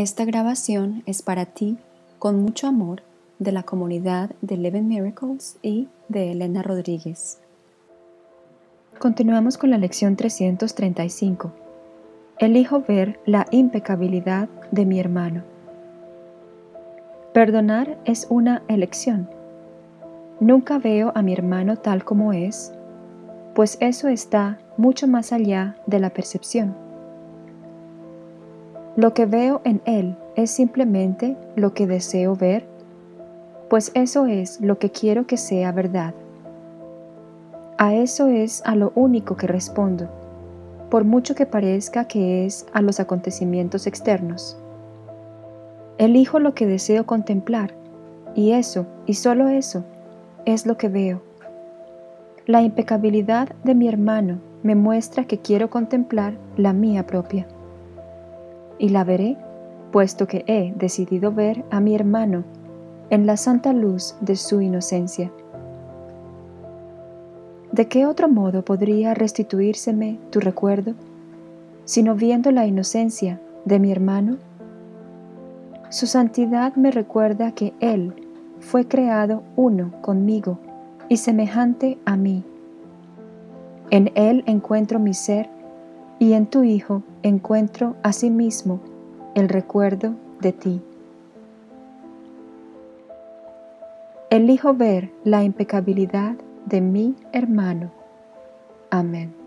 Esta grabación es para ti, con mucho amor, de la comunidad de Eleven Miracles y de Elena Rodríguez. Continuamos con la lección 335. Elijo ver la impecabilidad de mi hermano. Perdonar es una elección. Nunca veo a mi hermano tal como es, pues eso está mucho más allá de la percepción. Lo que veo en él es simplemente lo que deseo ver, pues eso es lo que quiero que sea verdad. A eso es a lo único que respondo, por mucho que parezca que es a los acontecimientos externos. Elijo lo que deseo contemplar, y eso, y solo eso, es lo que veo. La impecabilidad de mi hermano me muestra que quiero contemplar la mía propia y la veré, puesto que he decidido ver a mi hermano en la santa luz de su inocencia. ¿De qué otro modo podría restituírseme tu recuerdo, sino viendo la inocencia de mi hermano? Su santidad me recuerda que Él fue creado uno conmigo y semejante a mí. En Él encuentro mi ser y en tu Hijo encuentro asimismo el recuerdo de ti. Elijo ver la impecabilidad de mi hermano. Amén.